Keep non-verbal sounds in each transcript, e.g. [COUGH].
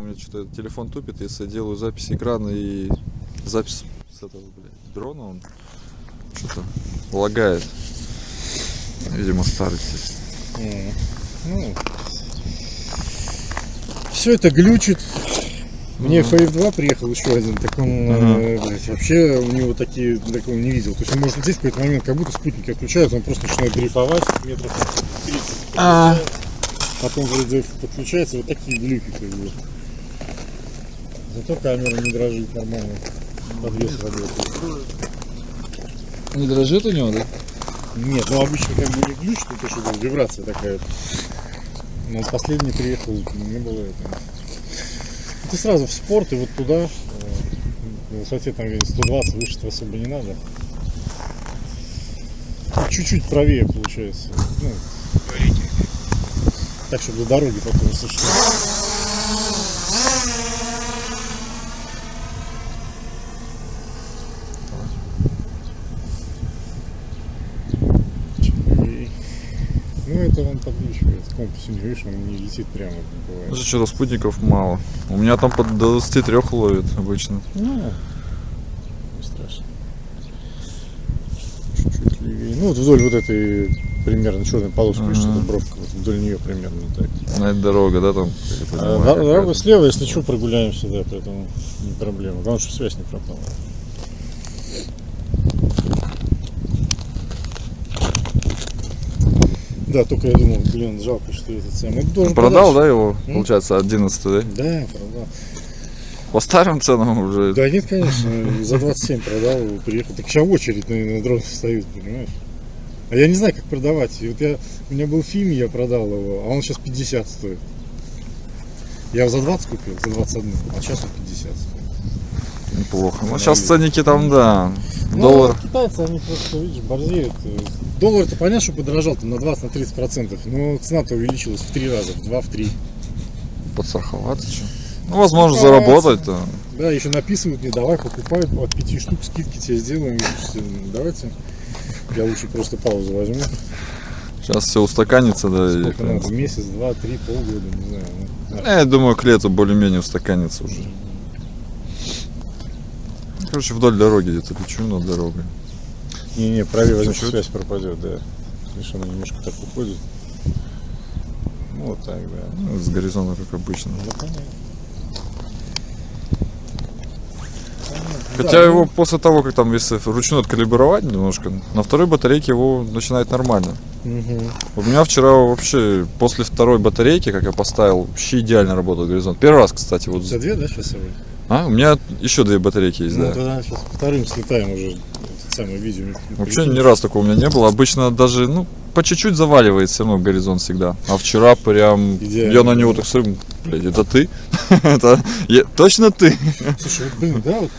У меня что-то телефон тупит, если я делаю запись экрана и запись с этого, блядь, дрона, он что-то лагает. Видимо, старый телефон. Ну, все это глючит. Мне Мгм. FF2 приехал еще один, так он, э, блядь, вообще у него такие, такого не видел. То есть он может лететь в какой-то момент, как будто спутники отключаются, он просто начинает дрейфовать метров 30. А. Потом вроде подключается, вот такие глюки как бы. Зато камера не дрожит нормально. Подвес работает. Не дрожит у него, да? Нет, ну обычно как бы не то, что это вибрация такая. Но последний приехал, не было этого. Ты сразу в спорт и вот туда, э, на высоте там где-нибудь 120, выше особо не надо. Ну, Чуть-чуть правее получается. Ну, так, чтобы до дороги потом если что. И- Ну это он подключивает компас у него, видишь, он не летит прямо, бывает. Что-то спутников мало. У меня там под до 23 ловит обычно. Ну, не страшно. Чуть-чуть левее. Ну, вот вдоль вот этой примерно черной полоски, Ага. эта бровка, вот вдоль нее примерно так. На этой дорога, да, там? А, дорога слева, если что, прогуляемся, да, поэтому не проблема. Главное, чтобы связь не пропала. Да, только я думал, блин, жалко, что этот самый. Это должен Продал, подальше. да, его, М? получается, 11 да? Да, продал. По старым ценам уже. Да нет, конечно, за 27 продал приехал. Так сейчас очередь на, на дрон стоит, понимаешь? А я не знаю, как продавать. И вот я, у меня был фильм, я продал его, а он сейчас 50 стоит. Я его за 20 купил, за 21, а сейчас он 50 стоит. Неплохо. Ну, сейчас ценники там, да. Ну, Доллар. китайцы, они просто, видишь, борзеют. Доллар-то понятно, что подорожал там на 20-30 процентов, но цена-то увеличилась в три раза, в два, в три. Подстраховаться что? Ну, возможно, Подстраховаться. заработать-то. Да, еще написывают мне, давай покупай, от 5 штук скидки тебе сделаем. Давайте. Я лучше просто паузу возьму. Сейчас все устаканится, да. и Сколько прям- надо? Месяц, два, три, полгода, не знаю. ну, Э, Я думаю, к лету более-менее устаканится уже. Короче, вдоль дороги где-то лечу над дорогой. Не-не, правее возьмешь, связь пропадет, да. Видишь, она немножко так уходит. Ну, вот так, да. Ну, С горизонта, как обычно. Ну, понятно. Хотя Да, его ну, после того, как там, если вручную откалибровать немножко, на второй батарейке его начинает нормально. мгм. У меня вчера вообще после второй батарейки, как я поставил, вообще идеально работал горизонт. Первый раз, кстати, вот. Тебя две, да, сейчас с собой? А, у меня еще две батарейки есть, Ну, да. тогда сейчас вторым слетаем уже. Самое видео. Вообще ни раз такого у меня не было. Обычно даже, ну, по чуть-чуть заваливает все равно горизонт всегда. А вчера прям Идеально, я на него да. так смотрю, блядь, это ты? [LAUGHS] Это я- точно ты? Слушай, вот, блин, да, вот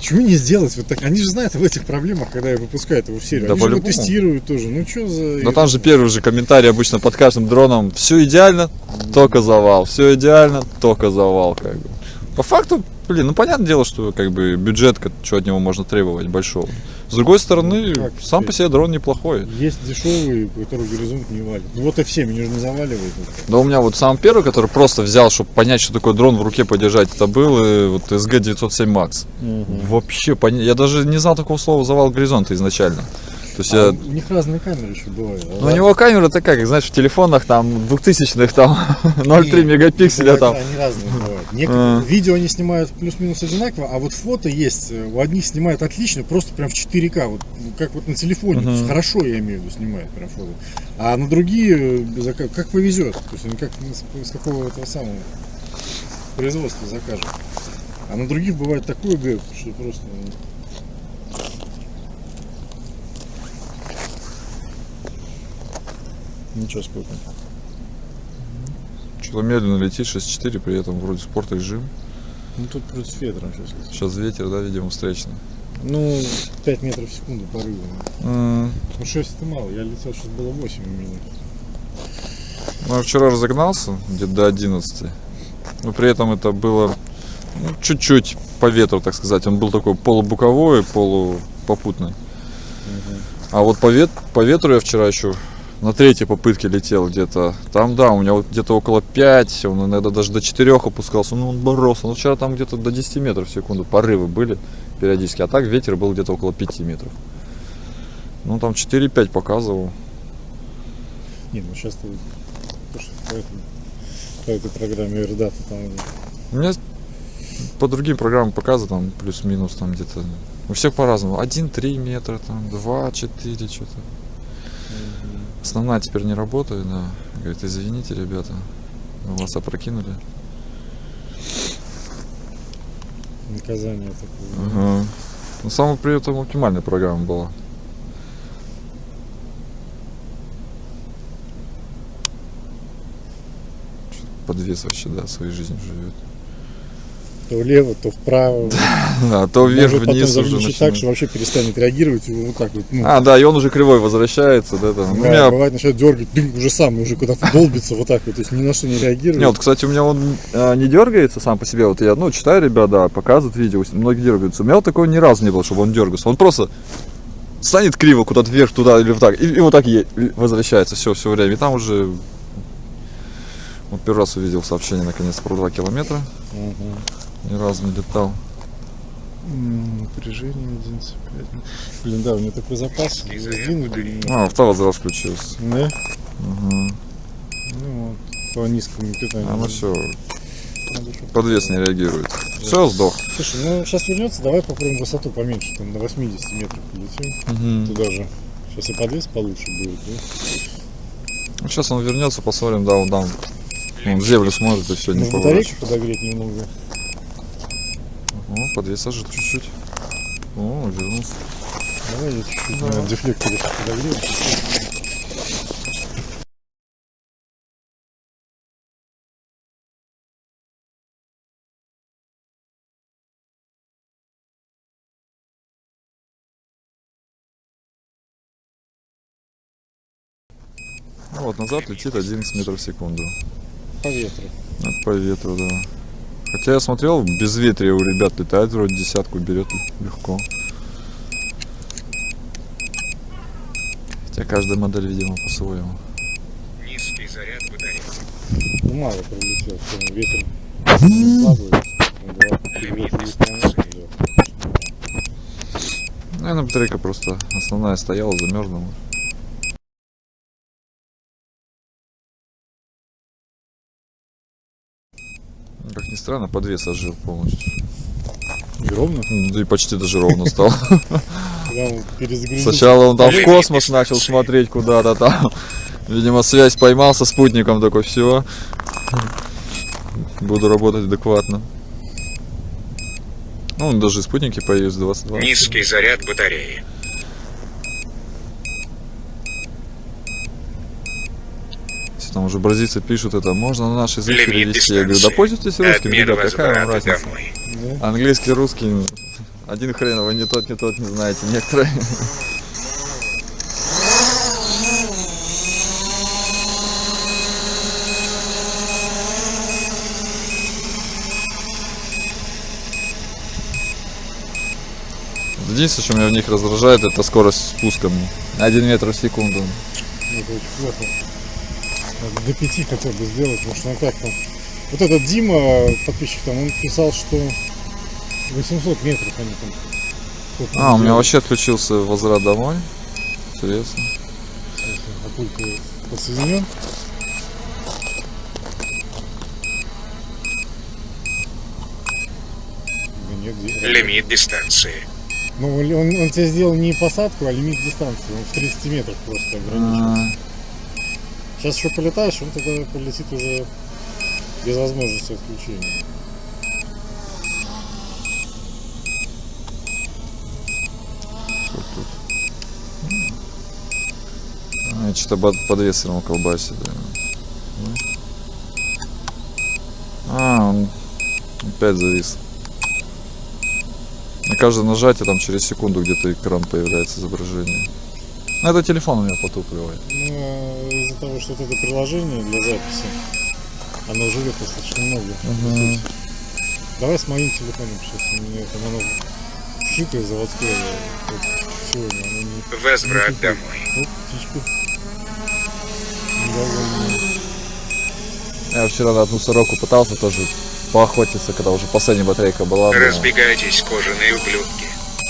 чего не сделать? Вот так, они же знают об этих проблемах, когда я выпускаю его в серию. Да они же его тестируют тоже. Ну что за... Но там же первый же комментарий обычно под каждым дроном. Все идеально, только завал. Все идеально, только завал. Как бы. По факту, блин, ну понятное дело, что как бы бюджет, что от него можно требовать большого. С другой стороны, Ну, как сам по себе дрон неплохой. Есть дешевые, которые горизонт не валит. Ну вот F7, они же не заваливают. Да у меня вот сам первый, который просто взял, чтобы понять, что такое дрон в руке подержать, это был э, вот SG907 Max. Вообще, поня- я даже не знал такого слова завал горизонта изначально. То есть А я... У них разные камеры еще бывают. Ну, у него камера такая, как знаешь, в телефонах там 2000-х там [LAUGHS] 0,3 Не, мегапикселя там. Они разные бывают. Некоторые- А. Видео они снимают плюс-минус одинаково, а вот фото есть. э, У одних снимают отлично, просто прям в 4К. Вот, ну, как вот на телефоне. То есть хорошо, я имею в виду, снимают прям фото. А на другие, э, как повезет. То есть они как с, с какого этого самого производства закажут. А на других бывает такой гэп, что просто... Ничего сколько. Что-то медленно летит 6.4, при этом вроде спорт режим. Ну тут против ветра сейчас. Сейчас ветер, да, видимо, встречный. Ну, 5 метров в секунду порыва. М, Ну 6 это мало, я летел, сейчас было 8 у меня. Ну, я вчера разогнался где-то до 11. Но при этом это было ну, чуть-чуть по ветру, так сказать. Он был такой полубуковой, полупопутный. А вот по, вет, по ветру я вчера еще на третьей попытке летел где-то. Там, да, у меня вот где-то около 5, он иногда даже до 4 опускался. Ну, он боролся. Ну, вчера там где-то до 10 метров в секунду порывы были периодически. А так ветер был где-то около 5 метров. Ну, там 4-5 показывал. Не, ну сейчас ты по, этому, по этой программе Эрдата там У меня по другим программам показывают там плюс-минус там где-то. У всех по-разному. 1-3 метра, там 2-4 что-то. Основная теперь не работает, да. Говорит, извините, ребята, мы вас опрокинули. наказание такое. Ага. Но самая при этом оптимальная программа была. Подвес вообще, да, своей жизнью живет. То влево, то вправо. [LAUGHS] А то Может потом вверх-вниз уже заглючить так, начинает. что вообще перестанет реагировать, и вот так вот. Ну, А, да, и он уже кривой возвращается, да, там. Да, у меня бывает начинает дергать, дым, уже сам, уже куда-то долбится вот так вот, то есть ни на что не реагирует. Не, вот, кстати, у меня он э, не дергается сам по себе. Вот я, ну, читаю, ребята, показывают видео, многие дергаются. У меня вот такого ни разу не было, чтобы он дергался. Он просто станет криво куда-то вверх, туда или вот так, и, и вот так е- возвращается все, все время. И там уже вот первый раз увидел сообщение наконец про 2 километра. Ага. Ни разу не летал. Напряжение 11,5. Блин, да, у меня такой запас. Бензина, блин, А, автовозврат включился. Да? Ага. Ну вот, по низкому питанию. А ну все, подвес не реагирует. Все, сдох. Слушай, ну сейчас вернется, давай попробуем высоту поменьше, там на 80 метров полетим. Туда же. Сейчас и подвес получше будет, да? Сейчас он вернется, посмотрим, да, он там. Он в землю смотрит и все, не Может поворачивает. батарейку подогреть немного. О, подвес ожил чуть-чуть. О, вернулся. Давай я чуть-чуть Да. на дефлекторе подогрею. Ну вот, назад летит 11 метров в секунду. По ветру. По ветру, да. Хотя я смотрел, без ветрия у ребят летает, вроде десятку берет легко. Хотя каждая модель, видимо, по-своему. Низкий заряд батареи. Ну мало пролетел, все, ветер. Наверное, батарейка просто основная стояла, замерзла. Как ни странно, подвес ожил полностью. И ровно? Ну, Да и почти даже ровно стал. Сначала он там в космос начал смотреть куда-то там. Видимо, связь поймал со спутником, такой, все. Буду работать адекватно. Ну, даже спутники появились 22. Низкий заряд батареи. Там уже бразильцы пишут это, можно на наш язык перевести. Я говорю, да пользуйтесь русским, ребят, какая вам разница? Да? Английский, русский, один хрен, вы не тот, не тот, не знаете, некоторые. Единственное, что меня в них раздражает, это скорость спуска. мне. Один метр в секунду. Ну, Это очень плохо. Надо до пяти хотя бы сделать, потому что ну как там. Вот этот Дима, подписчик там, он писал, что 800 метров они там. А, у меня делают. вообще отключился возврат домой. Интересно. Я Папулька подсоединен. Да нет, Лимит дистанции. Ну, он, он, тебе сделал не посадку, а лимит дистанции. Он в 30 метров просто ограничен. А, Сейчас еще полетаешь, он тогда полетит уже без возможности отключения. Что тут? А, что-то под, равно колбасит. Да. А, он опять завис. На каждое нажатие там через секунду где-то экран появляется изображение. Ну, это телефон у меня потупливает. Ну, из-за того, что вот это приложение для записи, оно живет достаточно много. Мгм. Давай с моим телефоном сейчас. У меня там оно вшитое заводское. Вот сегодня оно не... Возврат не домой. Оп, птичку. довольно. Я вчера на одну сороку пытался тоже поохотиться, когда уже последняя батарейка была. но- Разбегайтесь, кожаные ублюдки.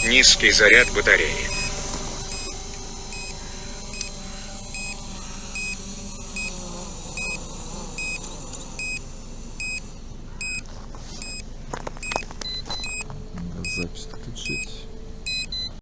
Низкий заряд батареи.